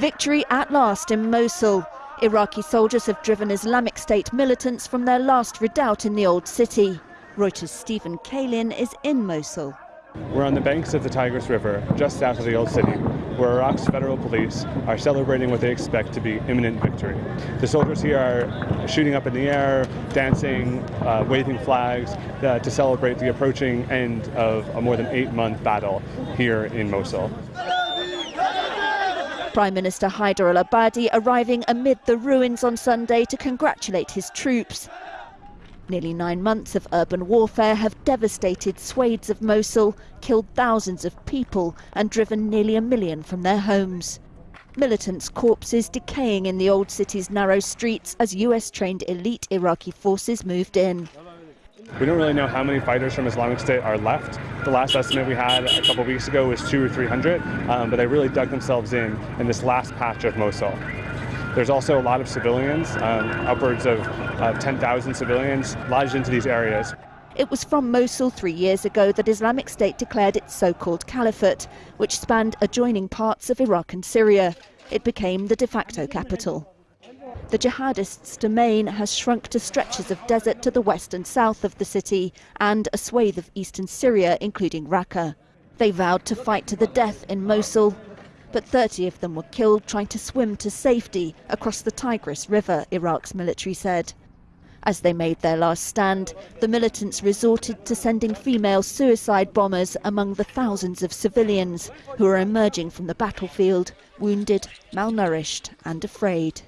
Victory at last in Mosul. Iraqi soldiers have driven Islamic State militants from their last redoubt in the old city. Reuters' Stephen Kalin is in Mosul. We're on the banks of the Tigris River, just south of the old city, where Iraq's federal police are celebrating what they expect to be imminent victory. The soldiers here are shooting up in the air, dancing, uh, waving flags uh, to celebrate the approaching end of a more than eight month battle here in Mosul. Prime Minister Haider al Abadi arriving amid the ruins on Sunday to congratulate his troops. Nearly nine months of urban warfare have devastated swathes of Mosul, killed thousands of people, and driven nearly a million from their homes. Militants' corpses decaying in the old city's narrow streets as US trained elite Iraqi forces moved in. We don't really know how many fighters from Islamic State are left. The last estimate we had a couple weeks ago was two or three hundred, um, but they really dug themselves in in this last patch of Mosul. There's also a lot of civilians, um, upwards of uh, 10,000 civilians lodged into these areas. It was from Mosul three years ago that Islamic State declared its so-called caliphate, which spanned adjoining parts of Iraq and Syria. It became the de facto capital. The jihadists' domain has shrunk to stretches of desert to the west and south of the city and a swathe of eastern Syria, including Raqqa. They vowed to fight to the death in Mosul, but 30 of them were killed trying to swim to safety across the Tigris River, Iraq's military said. As they made their last stand, the militants resorted to sending female suicide bombers among the thousands of civilians who are emerging from the battlefield, wounded, malnourished and afraid.